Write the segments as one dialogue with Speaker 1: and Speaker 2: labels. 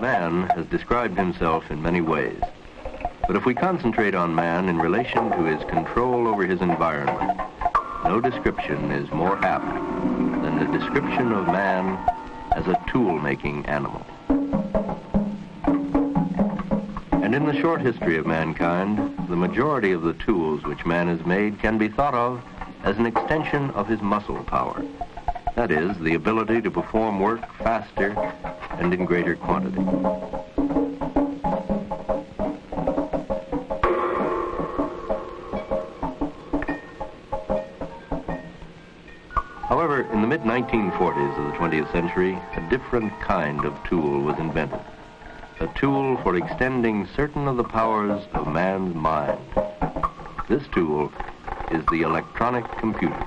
Speaker 1: Man has described himself in many ways. But if we concentrate on man in relation to his control over his environment, no description is more apt than the description of man as a tool-making animal. And in the short history of mankind, the majority of the tools which man has made can be thought of as an extension of his muscle power. That is, the ability to perform work faster and in greater quantity. However, in the mid-1940s of the 20th century, a different kind of tool was invented. A tool for extending certain of the powers of man's mind. This tool is the electronic computer.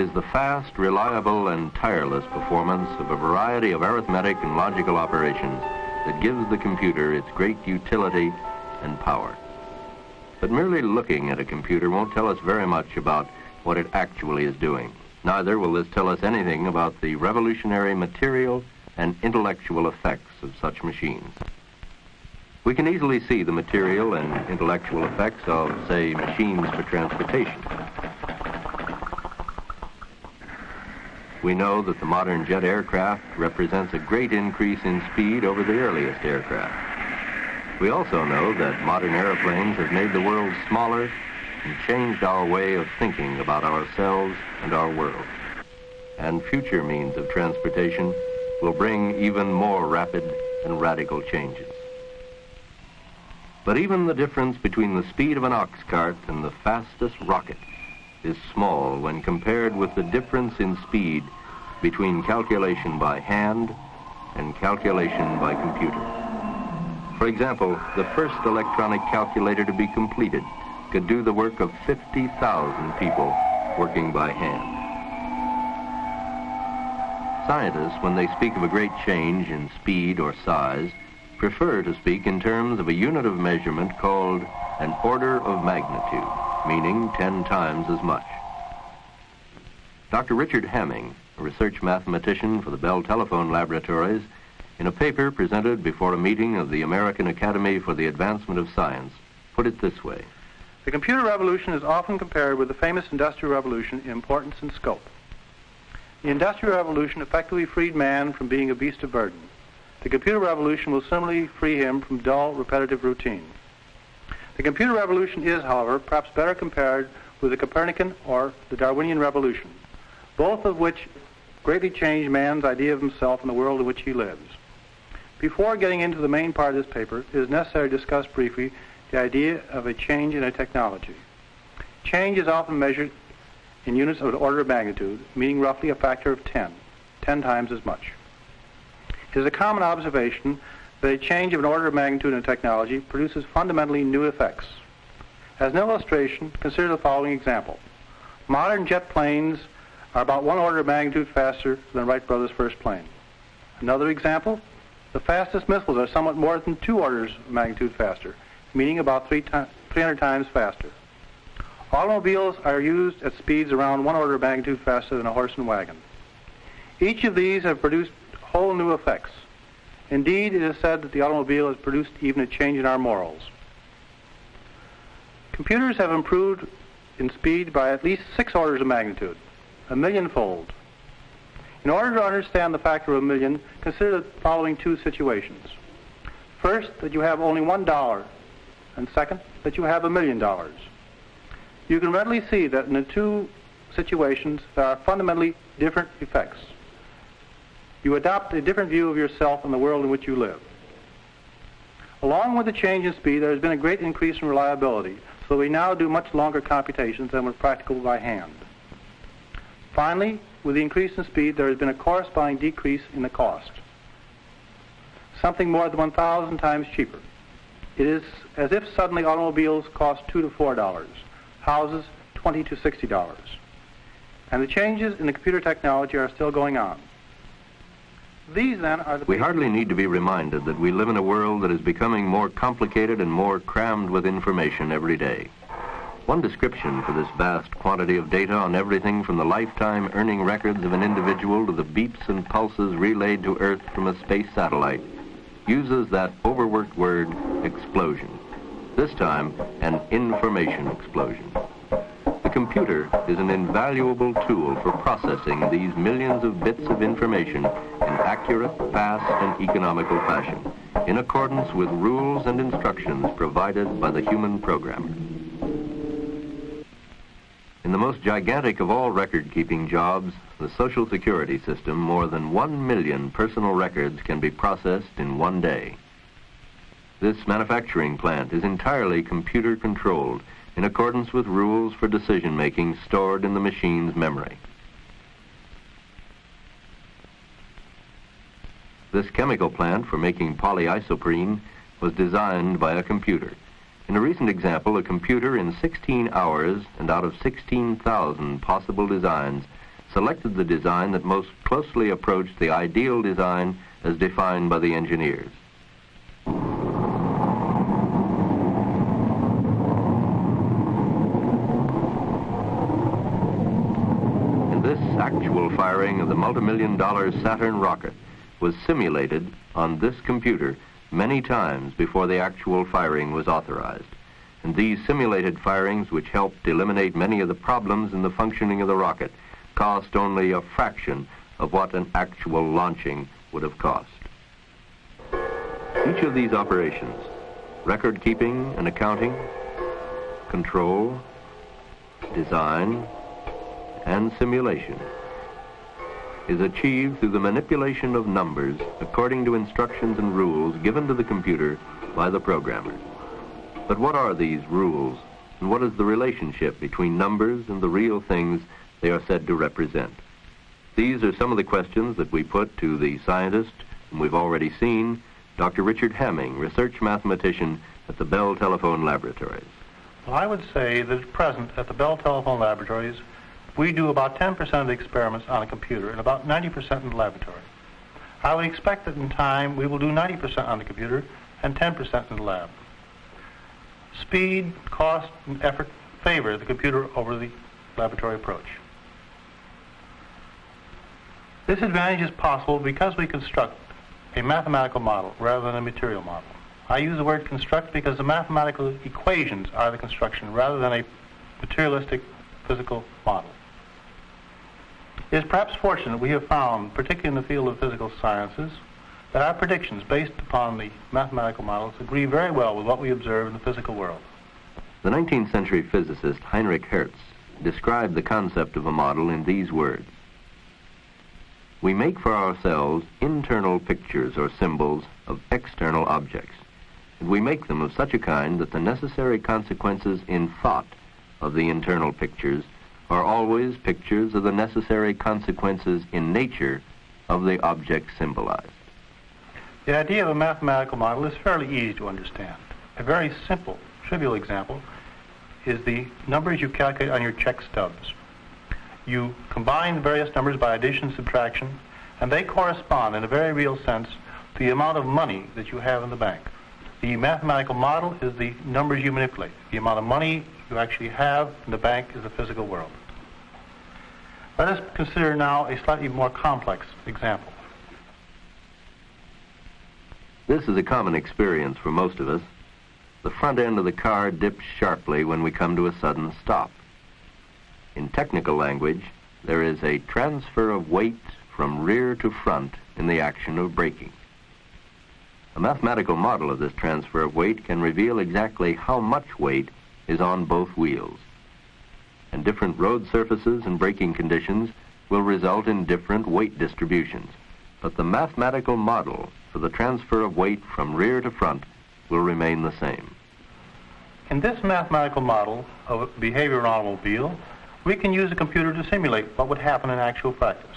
Speaker 1: Is the fast, reliable, and tireless performance of a variety of arithmetic and logical operations that gives the computer its great utility and power. But merely looking at a computer won't tell us very much about what it actually is doing. Neither will this tell us anything about the revolutionary material and intellectual effects of such machines. We can easily see the material and intellectual effects of, say, machines for transportation. We know that the modern jet aircraft represents a great increase in speed over the earliest aircraft. We also know that modern airplanes have made the world smaller and changed our way of thinking about ourselves and our world. And future means of transportation will bring even more rapid and radical changes. But even the difference between the speed of an ox cart and the fastest rocket is small when compared with the difference in speed between calculation by hand and calculation by computer. For example, the first electronic calculator to be completed could do the work of 50,000 people working by hand. Scientists, when they speak of a great change in speed or size, prefer to speak in terms of a unit of measurement called an order of magnitude, meaning 10 times as much. Dr. Richard Hamming, a research mathematician for the Bell Telephone Laboratories, in a paper presented before a meeting of the American Academy for the Advancement of Science, put it this way.
Speaker 2: The computer revolution is often compared with the famous industrial revolution in importance and scope. The industrial revolution effectively freed man from being a beast of burden. The computer revolution will similarly free him from dull, repetitive routine. The computer revolution is, however, perhaps better compared with the Copernican or the Darwinian revolution, both of which greatly changed man's idea of himself and the world in which he lives. Before getting into the main part of this paper, it is necessary to discuss briefly the idea of a change in a technology. Change is often measured in units of order of magnitude, meaning roughly a factor of 10, 10 times as much. It is a common observation a change of an order of magnitude in technology produces fundamentally new effects. As an illustration, consider the following example. Modern jet planes are about one order of magnitude faster than Wright Brothers' first plane. Another example, the fastest missiles are somewhat more than two orders of magnitude faster, meaning about three 300 times faster. Automobiles are used at speeds around one order of magnitude faster than a horse and wagon. Each of these have produced whole new effects. Indeed, it is said that the automobile has produced even a change in our morals. Computers have improved in speed by at least six orders of magnitude, a millionfold. In order to understand the factor of a million, consider the following two situations. First, that you have only one dollar, and second, that you have a million dollars. You can readily see that in the two situations there are fundamentally different effects. You adopt a different view of yourself and the world in which you live. Along with the change in speed, there has been a great increase in reliability, so we now do much longer computations than were practicable by hand. Finally, with the increase in speed, there has been a corresponding decrease in the cost, something more than 1,000 times cheaper. It is as if suddenly automobiles cost two to four dollars, houses 20 to 60 dollars. And the changes in the computer technology are still going on. These then are the
Speaker 1: We hardly need to be reminded that we live in a world that is becoming more complicated and more crammed with information every day. One description for this vast quantity of data on everything from the lifetime earning records of an individual to the beeps and pulses relayed to Earth from a space satellite uses that overworked word explosion. This time, an information explosion. The computer is an invaluable tool for processing these millions of bits of information in accurate, fast, and economical fashion, in accordance with rules and instructions provided by the human programmer. In the most gigantic of all record-keeping jobs, the Social Security system, more than one million personal records can be processed in one day. This manufacturing plant is entirely computer controlled in accordance with rules for decision making stored in the machine's memory. This chemical plant for making polyisoprene was designed by a computer. In a recent example, a computer in 16 hours and out of 16,000 possible designs selected the design that most closely approached the ideal design as defined by the engineers. And this actual firing of the multi-million dollar Saturn rocket was simulated on this computer many times before the actual firing was authorized. And these simulated firings, which helped eliminate many of the problems in the functioning of the rocket, cost only a fraction of what an actual launching would have cost. Each of these operations, record keeping and accounting, control, design, and simulation, is achieved through the manipulation of numbers according to instructions and rules given to the computer by the programmer. But what are these rules, and what is the relationship between numbers and the real things they are said to represent? These are some of the questions that we put to the scientist whom we've already seen, Dr. Richard Hamming, research mathematician at the Bell Telephone Laboratories.
Speaker 2: Well, I would say that at present at the Bell Telephone Laboratories, we do about 10% of the experiments on a computer and about 90% in the laboratory. I would expect that in time we will do 90% on the computer and 10% in the lab. Speed, cost, and effort favor the computer over the laboratory approach. This advantage is possible because we construct a mathematical model rather than a material model. I use the word construct because the mathematical equations are the construction rather than a materialistic physical model. It is perhaps fortunate we have found, particularly in the field of physical sciences, that our predictions based upon the mathematical models agree very well with what we observe in the physical world.
Speaker 1: The 19th century physicist Heinrich Hertz described the concept of a model in these words. We make for ourselves internal pictures or symbols of external objects, and we make them of such a kind that the necessary consequences in thought of the internal pictures are always pictures of the necessary consequences in nature of the object symbolized.
Speaker 2: The idea of a mathematical model is fairly easy to understand. A very simple, trivial example is the numbers you calculate on your check stubs. You combine various numbers by addition subtraction, and they correspond in a very real sense to the amount of money that you have in the bank. The mathematical model is the numbers you manipulate. The amount of money you actually have in the bank is the physical world. Let us consider now a slightly more complex example.
Speaker 1: This is a common experience for most of us. The front end of the car dips sharply when we come to a sudden stop. In technical language, there is a transfer of weight from rear to front in the action of braking. A mathematical model of this transfer of weight can reveal exactly how much weight is on both wheels. And different road surfaces and braking conditions will result in different weight distributions. But the mathematical model for the transfer of weight from rear to front will remain the same.
Speaker 2: In this mathematical model of behavior automobile, we can use a computer to simulate what would happen in actual practice.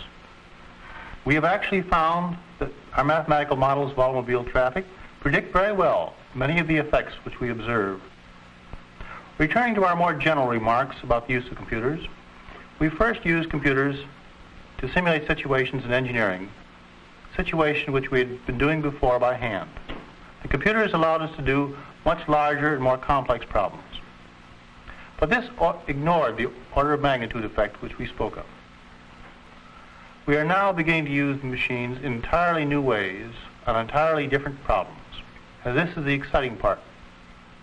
Speaker 2: We have actually found that our mathematical models of automobile traffic predict very well many of the effects which we observe. Returning to our more general remarks about the use of computers, we first used computers to simulate situations in engineering, situations which we had been doing before by hand. The computers allowed us to do much larger and more complex problems. But this ignored the order of magnitude effect which we spoke of. We are now beginning to use the machines in entirely new ways on entirely different problems. And this is the exciting part.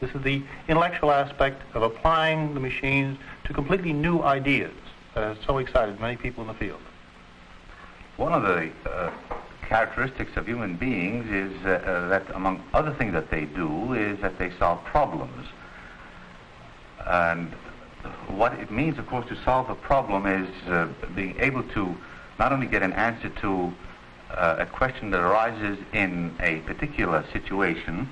Speaker 2: This is the intellectual aspect of applying the machines to completely new ideas that has so excited many people in the field.
Speaker 3: One of the uh, characteristics of human beings is uh, uh, that, among other things that they do, is that they solve problems. And what it means, of course, to solve a problem is uh, being able to not only get an answer to uh, a question that arises in a particular situation,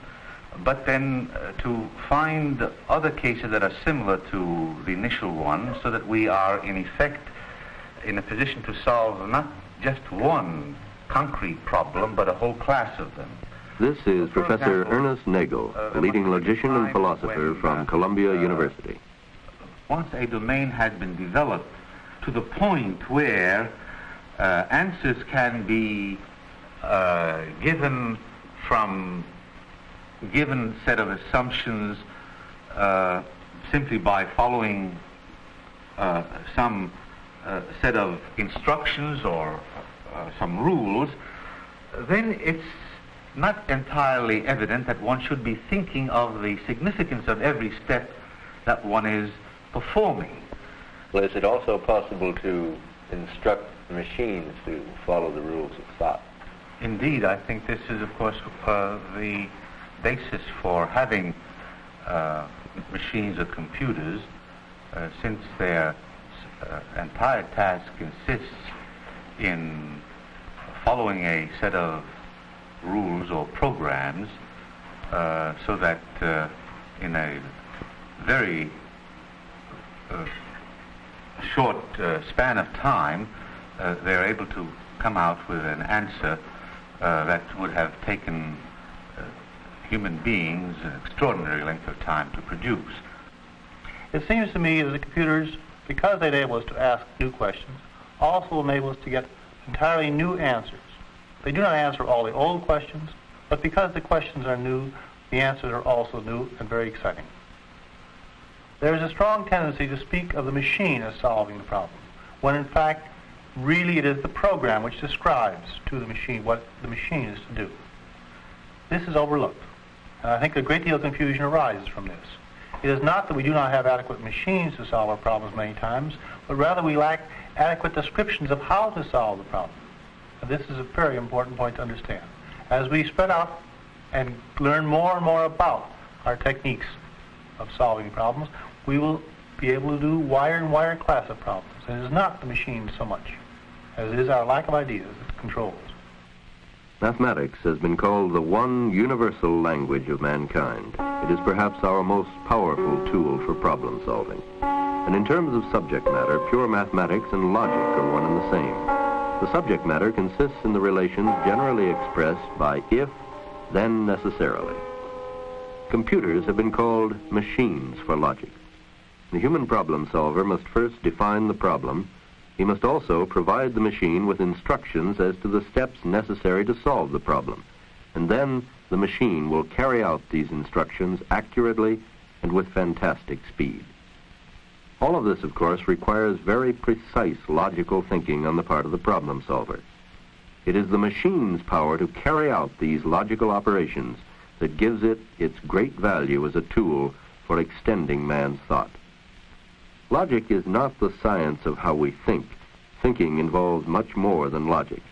Speaker 3: but then uh, to find other cases that are similar to the initial one so that we are, in effect, in a position to solve not just one concrete problem, but a whole class of them.
Speaker 1: This is For Professor example, Ernest Nagel, uh, a leading logician and philosopher when, from uh, Columbia uh, University.
Speaker 3: Once a domain has been developed to the point where uh, answers can be uh, given from given set of assumptions uh, simply by following some set of instructions or uh, some rules, then it's not entirely evident that one should be thinking of the significance of every step that one is performing.
Speaker 1: Well, is it also possible to instruct machines to follow the rules of thought?
Speaker 3: Indeed, I think this is, of course, uh, the basis for having uh, machines or computers, uh, since their uh, entire task consists in following a set of rules or programs uh, so that uh, in a very uh, short span of time they're able to come out with an answer that would have taken human beings an extraordinary length of time to produce.
Speaker 2: It seems to me that the computers, because they enable us to ask new questions, also enable us to get entirely new answers. They do not answer all the old questions, but because the questions are new, the answers are also new and very exciting. There is a strong tendency to speak of the machine as solving the problem, when in fact, really it is the program which describes to the machine what the machine is to do. This is overlooked, and I think a great deal of confusion arises from this. It is not that we do not have adequate machines to solve our problems many times, but rather we lack adequate descriptions of how to solve the problem. This is a very important point to understand. As we spread out and learn more and more about our techniques of solving problems, we will be able to do wire and wire class of problems. It is not the machine so much as it is our lack of ideas that controls.
Speaker 1: Mathematics has been called the one universal language of mankind. It is perhaps our most powerful tool for problem solving. And in terms of subject matter, pure mathematics and logic are one and the same. The subject matter consists in the relations generally expressed by if, then necessarily. Computers have been called machines for logic. The human problem solver must first define the problem. He must also provide the machine with instructions as to the steps necessary to solve the problem. And then the machine will carry out these instructions accurately and with fantastic speed. All of this, of course, requires very precise logical thinking on the part of the problem solver. It is the machine's power to carry out these logical operations that gives it its great value as a tool for extending man's thought. Logic is not the science of how we think. thinking involves much more than logic.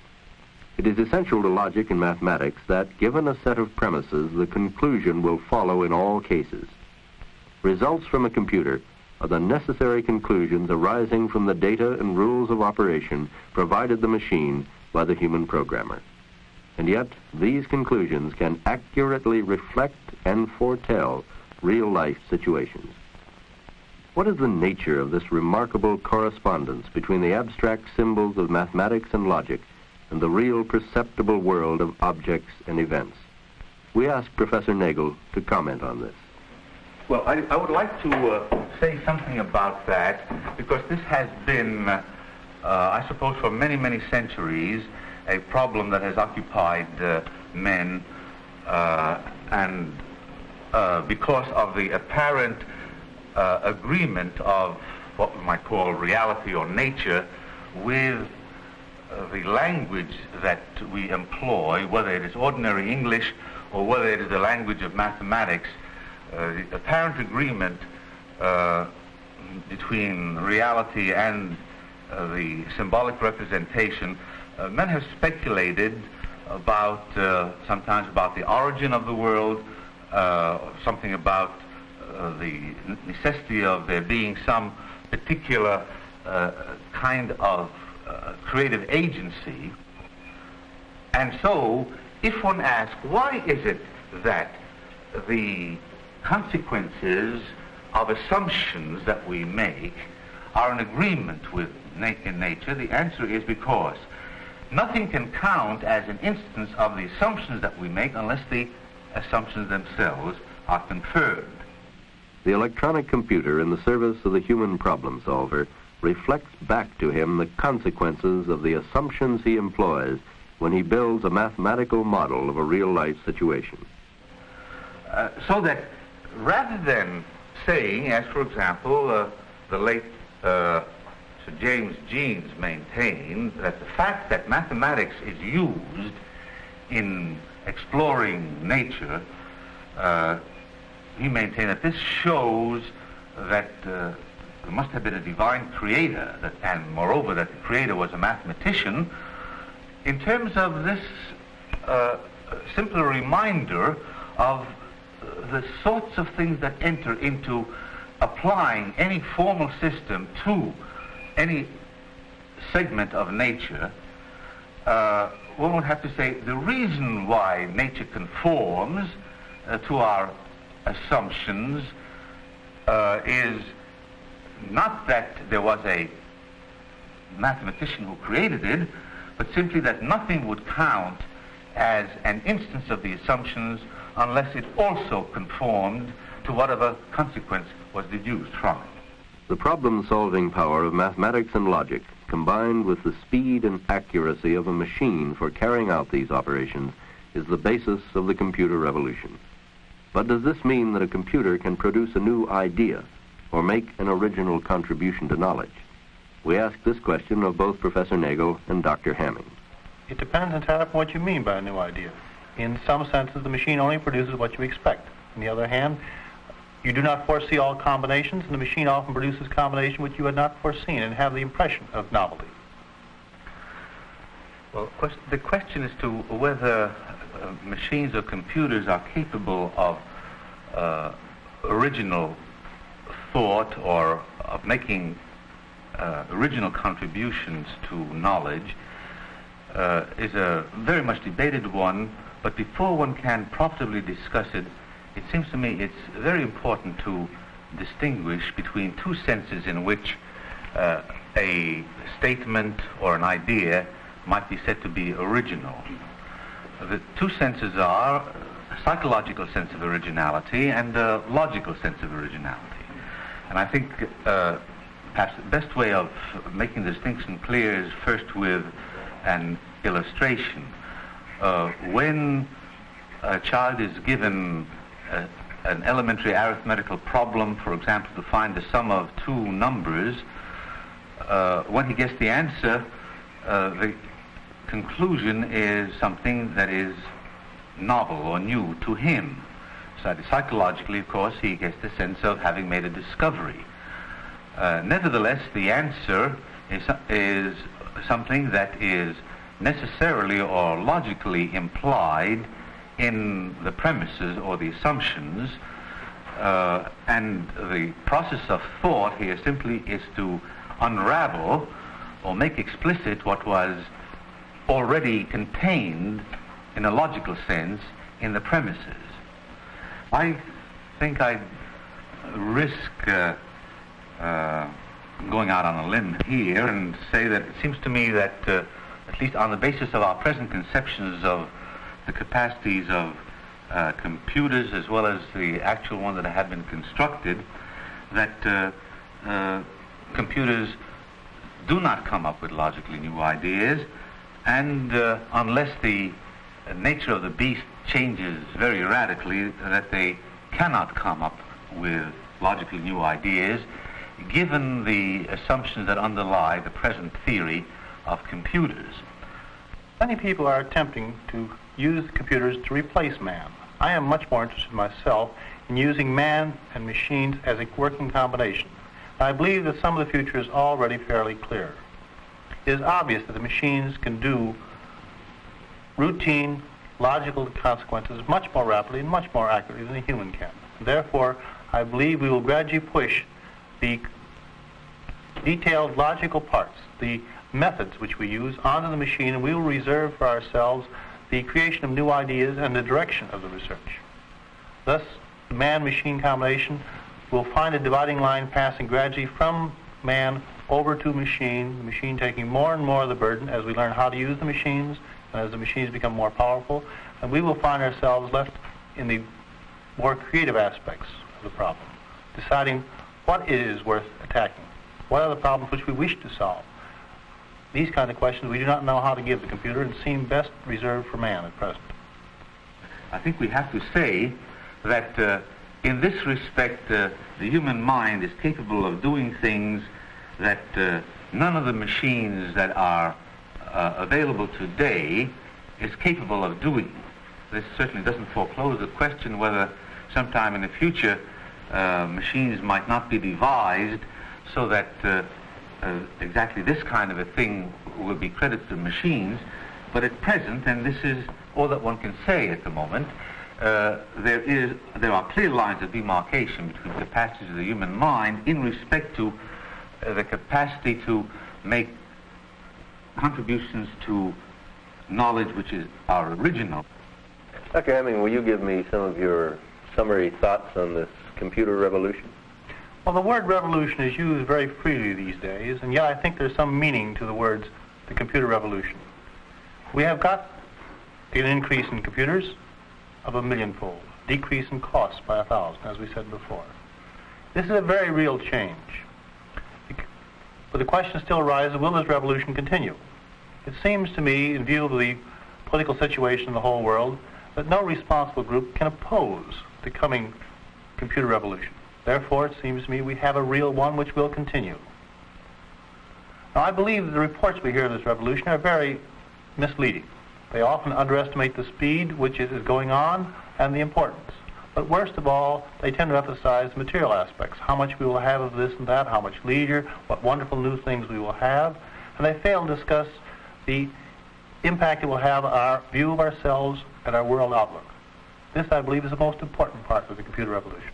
Speaker 1: It is essential to logic and mathematics that, given a set of premises, the conclusion will follow in all cases. Results from a computer are the necessary conclusions arising from the data and rules of operation provided the machine by the human programmer. And yet, these conclusions can accurately reflect and foretell real-life situations. What is the nature of this remarkable correspondence between the abstract symbols of mathematics and logic and the real perceptible world of objects and events? We ask Professor Nagel to comment on this.
Speaker 3: Well, I, I would like to uh, say something about that because this has been, uh, I suppose, for many, many centuries, a problem that has occupied uh, men, uh, and uh, because of the apparent uh, agreement of what we might call reality or nature with uh, the language that we employ, whether it is ordinary English or whether it is the language of mathematics, uh, the apparent agreement uh, between reality and uh, the symbolic representation, uh, men have speculated about sometimes about the origin of the world, something about Uh, the necessity of there being some particular uh, kind of uh, creative agency. And so, if one asks, why is it that the consequences of assumptions that we make are in agreement with na- in nature, the answer is because nothing can count as an instance of the assumptions that we make unless the assumptions themselves are confirmed.
Speaker 1: The electronic computer in the service of the human problem solver reflects back to him the consequences of the assumptions he employs when he builds a mathematical model of a real-life situation.
Speaker 3: Uh, so that rather than saying, as for example, uh, the late uh, Sir James Jeans maintained, that the fact that mathematics is used in exploring nature, uh, he maintained that this shows that uh, there must have been a divine creator, that, and moreover that the creator was a mathematician. In terms of this uh, simple reminder of the sorts of things that enter into applying any formal system to any segment of nature, uh, one would have to say the reason why nature conforms uh, to our assumptions uh, is not that there was a mathematician who created it, but simply that nothing would count as an instance of the assumptions unless it also conformed to whatever consequence was deduced from it.
Speaker 1: The problem-solving power of mathematics and logic, combined with the speed and accuracy of a machine for carrying out these operations, is the basis of the computer revolution. But does this mean that a computer can produce a new idea or make an original contribution to knowledge? We ask this question of both Professor Nagel and Dr. Hamming.
Speaker 2: It depends entirely upon what you mean by a new idea. In some senses, the machine only produces what you expect. On the other hand, you do not foresee all combinations, and the machine often produces combinations which you had not foreseen and have the impression of novelty.
Speaker 3: Well, the question is to whether uh, machines or computers are capable of uh, original thought or of making uh, original contributions to knowledge uh, is a very much debated one but before one can profitably discuss it, it seems to me it's very important to distinguish between two senses in which uh, a statement or an idea might be said to be original. The two senses are a psychological sense of originality and a logical sense of originality. And I think uh, perhaps the best way of making the distinction clear is first with an illustration uh, when a child is given a, an elementary arithmetical problem, for example, to find the sum of two numbers, uh, when he gets the answer, uh, the conclusion is something that is novel or new to him. So psychologically, of course, he gets the sense of having made a discovery. Uh, nevertheless, the answer is, is something that is necessarily or logically implied in the premises or the assumptions. Uh, and the process of thought here simply is to unravel or make explicit what was already contained in a logical sense in the premises. I think I'd risk uh, uh, going out on a limb here and say that it seems to me that, uh, at least on the basis of our present conceptions of the capacities of uh, computers as well as the actual ones that have been constructed, that uh, uh, computers do not come up with logically new ideas, and uh, unless the nature of the beast changes very radically, that they cannot come up with logically new ideas, given the assumptions that underlie the present theory of computers.
Speaker 2: Many people are attempting to use computers to replace man. I am much more interested myself in using man and machines as a working combination. I believe that some of the future is already fairly clear. Is obvious that the machines can do routine, logical consequences much more rapidly and much more accurately than a human can. Therefore, I believe we will gradually push the detailed logical parts, the methods which we use, onto the machine, and we will reserve for ourselves the creation of new ideas and the direction of the research. Thus, the man-machine combination will find a dividing line passing gradually from man over to machine, the machine taking more and more of the burden as we learn how to use the machines and as the machines become more powerful, and we will find ourselves left in the more creative aspects of the problem, deciding what is worth attacking, what are the problems which we wish to solve, these kind of questions we do not know how to give the computer and seem best reserved for man at present.
Speaker 3: I think we have to say that uh, in this respect, uh, the human mind is capable of doing things that uh, none of the machines that are uh, available today is capable of doing. This certainly doesn't foreclose the question whether sometime in the future uh, machines might not be devised so that uh, uh, exactly this kind of a thing will be credited to machines, but at present, and this is all that one can say at the moment, uh, there is there are clear lines of demarcation between the capacities of the human mind in respect to Uh, the capacity to make contributions to knowledge which is our original.
Speaker 1: Dr. Hamming, will you give me some of your summary thoughts on this computer revolution?
Speaker 2: Well, the word revolution is used very freely these days, and yet I think there's some meaning to the words the computer revolution. We have got an increase in computers of a millionfold, decrease in costs by a thousand, as we said before. This is a very real change. But the question still arises, will this revolution continue? It seems to me, in view of the political situation in the whole world, that no responsible group can oppose the coming computer revolution. Therefore, it seems to me we have a real one which will continue. Now, I believe the reports we hear of this revolution are very misleading. They often underestimate the speed which is going on and the importance. But worst of all, they tend to emphasize the material aspects, how much we will have of this and that, how much leisure, what wonderful new things we will have, and they fail to discuss the impact it will have on our view of ourselves and our world outlook. This, I believe, is the most important part of the computer revolution.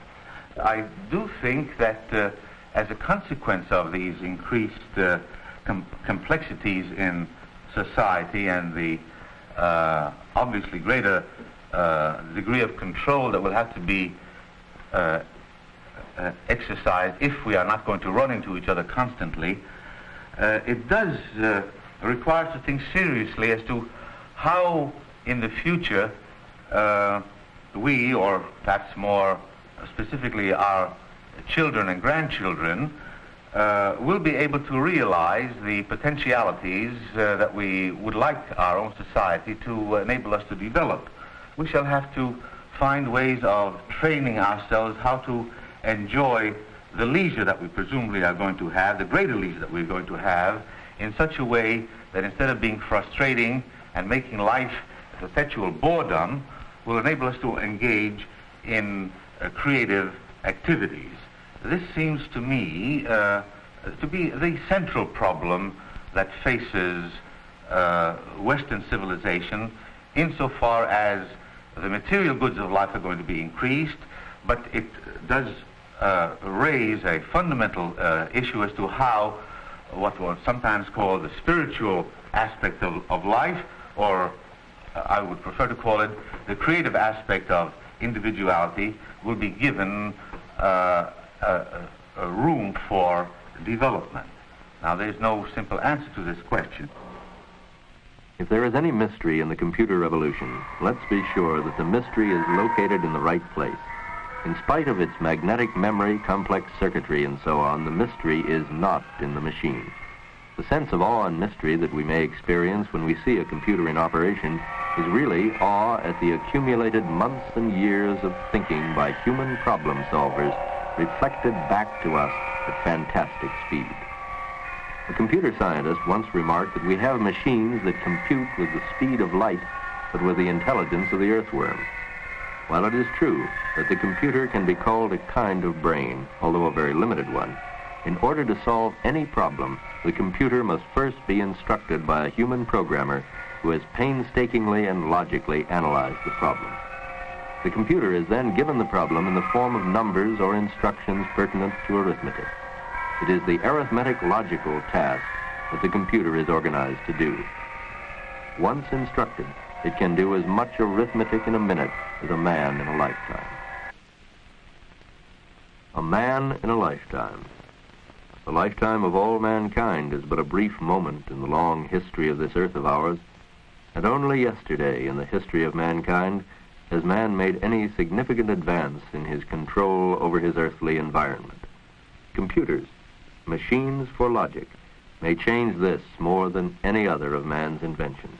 Speaker 3: I do think that uh, as a consequence of these increased uh, com- complexities in society and the uh, obviously greater uh, degree of control that will have to be uh, uh, exercised if we are not going to run into each other constantly, it does require us to think seriously as to how in the future we, or perhaps more specifically our children and grandchildren, uh, will be able to realize the potentialities uh, that we would like our own society to enable us to develop. We shall have to find ways of training ourselves how to enjoy the leisure that we presumably are going to have, the greater leisure that we're going to have, in such a way that instead of being frustrating and making life a perpetual boredom, will enable us to engage in uh, creative activities. This seems to me uh, to be the central problem that faces uh, Western civilization insofar as the material goods of life are going to be increased, but it does uh, raise a fundamental uh, issue as to how what was sometimes called the spiritual aspect of, of life, or uh, I would prefer to call it the creative aspect of individuality, will be given uh, a, a room for development. Now, there's no simple answer to this question.
Speaker 1: If there is any mystery in the computer revolution, let's be sure that the mystery is located in the right place. In spite of its magnetic memory, complex circuitry, and so on, the mystery is not in the machine. The sense of awe and mystery that we may experience when we see a computer in operation is really awe at the accumulated months and years of thinking by human problem solvers reflected back to us at fantastic speed. A computer scientist once remarked that we have machines that compute with the speed of light, but with the intelligence of the earthworm. While it is true that the computer can be called a kind of brain, although a very limited one, in order to solve any problem, the computer must first be instructed by a human programmer who has painstakingly and logically analyzed the problem. The computer is then given the problem in the form of numbers or instructions pertinent to arithmetic. It is the arithmetic logical task that the computer is organized to do. Once instructed, it can do as much arithmetic in a minute as a man in a lifetime. A man in a lifetime. The lifetime of all mankind is but a brief moment in the long history of this earth of ours, and only yesterday in the history of mankind has man made any significant advance in his control over his earthly environment. Computers, machines for logic, may change this more than any other of man's inventions.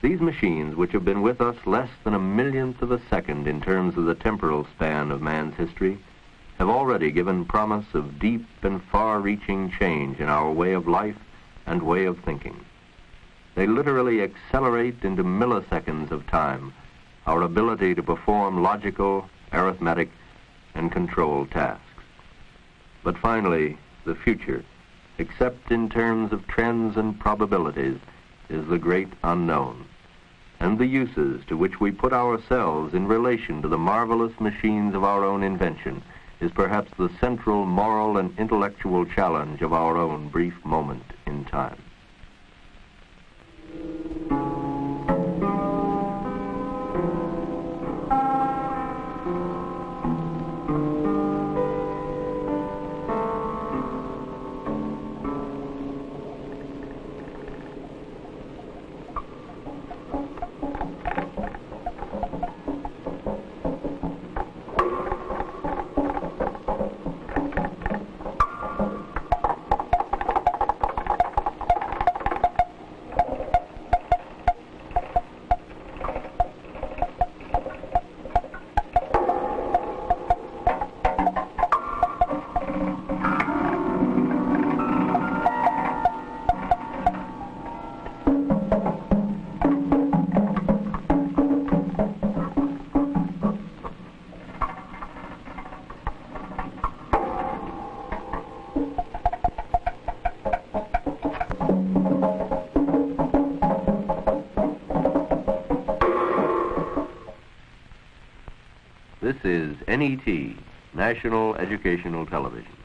Speaker 1: These machines, which have been with us less than a millionth of a second in terms of the temporal span of man's history, have already given promise of deep and far-reaching change in our way of life and way of thinking. They literally accelerate into milliseconds of time our ability to perform logical, arithmetic, and control tasks. But finally, the future, except in terms of trends and probabilities, is the great unknown. And the uses to which we put ourselves in relation to the marvelous machines of our own invention is perhaps the central moral and intellectual challenge of our own brief moment in time. NET, National Educational Television.